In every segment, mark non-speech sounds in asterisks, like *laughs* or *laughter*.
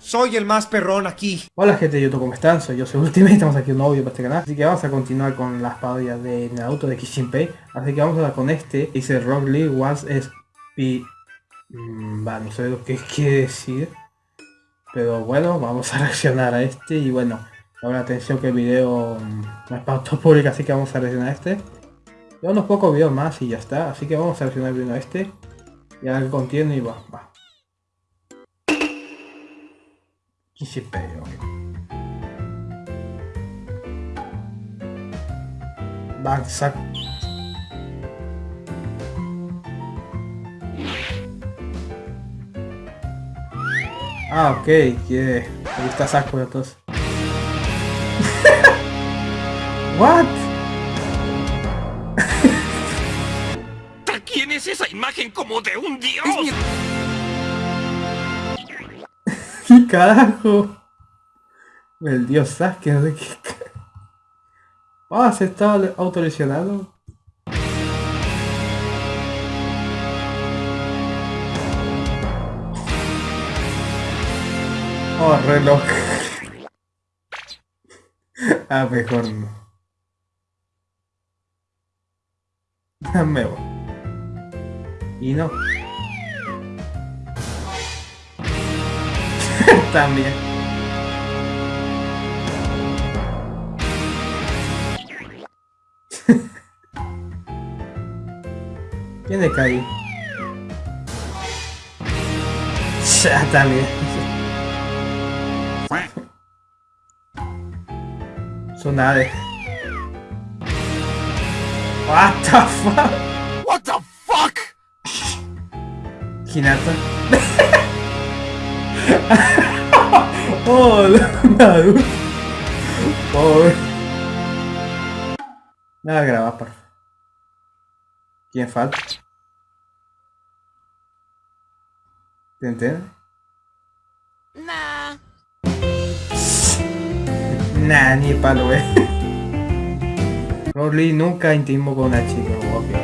Soy el más perrón aquí. Hola gente de YouTube, ¿cómo están? Soy yo, soy Ultimate, estamos aquí un nuevo video para este canal. Así que vamos a continuar con las parodias de Naruto de Kishinpei. Así que vamos a dar con este. Dice Rock Lee was SP... Mm, va, no sé lo que *laughs* quiere decir. Pero bueno, vamos a *laughs* reaccionar a este. Y bueno, ahora atención que el video mm, no es para público, así que vamos a reaccionar a este. Y unos pocos videos más y ya está. Así que vamos a reaccionar primero a este. Y a ver contiene y va, va. Kishinpei, ok. Backsack. Ah, ok, quiere. Ahí está Saco entonces. *laughs* What? ¿Quién es esa imagen como de un dios? ¿Qué carajo? El dios Sasuke, no sé qué. Ah, se está. Oh, reloj. *laughs* ah, mejor no. *laughs* Me voy. Y no. También. ¿Quién es Kai? Ya también. *laughs* Sonare. What the fuck? What the fuck? Hinata. *laughs* oh, Naruto. Pobre. Nada grabar, por favor. ¿Quién falta? ¿Te entiendes? Nah. Nah, ni palo, eh. *laughs* Rolly nunca intimó con una chica, obvio.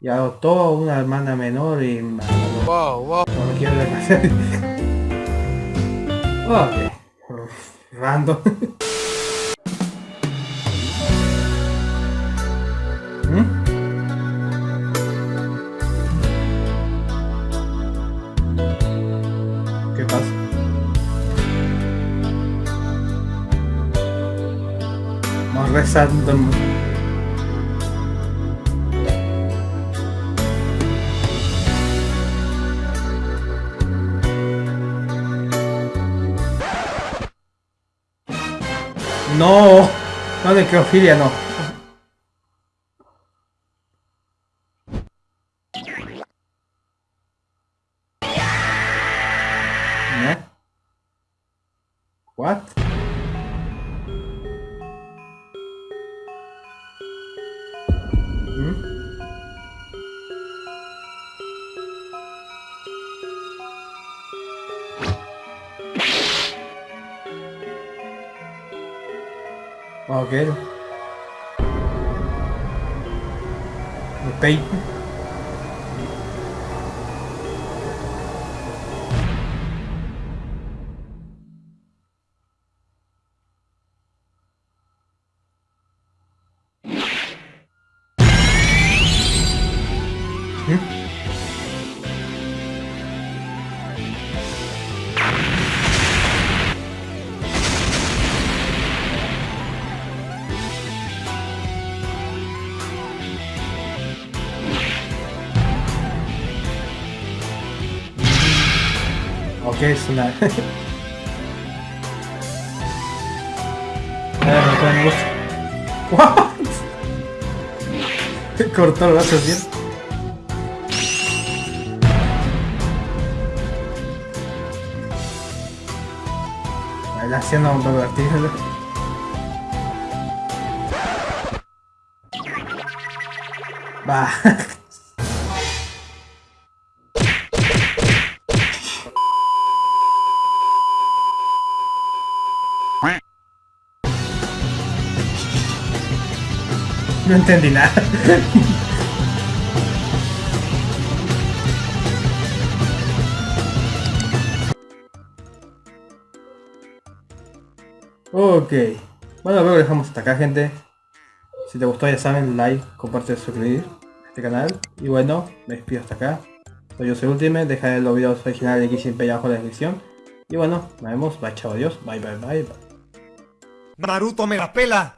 Y adoptó a una hermana menor y... No, Wow, wow. no me quiero demasiado. *laughs* ok. Random. ¿Mm? ¿Qué pasa? Más rezando. No, no necrofilia no. ¿Eh? What? Ok. Ok. ¿Mm? Ok, es una... *laughs* What? *laughs* Cortó el brazo así. Ahí haciendo un pervertido. Va. *laughs* No entendí nada. Ok. Bueno, luego dejamos hasta acá, gente. Si te gustó, ya saben, like, comparte, suscribir a este canal. Y bueno, me despido hasta acá. Soy yo, soy Ultime. Dejaré los videos originales de Pay abajo en la descripción. Y bueno, nos vemos. Bye, chao, adiós. Bye, bye, bye, bye. Naruto me la pela.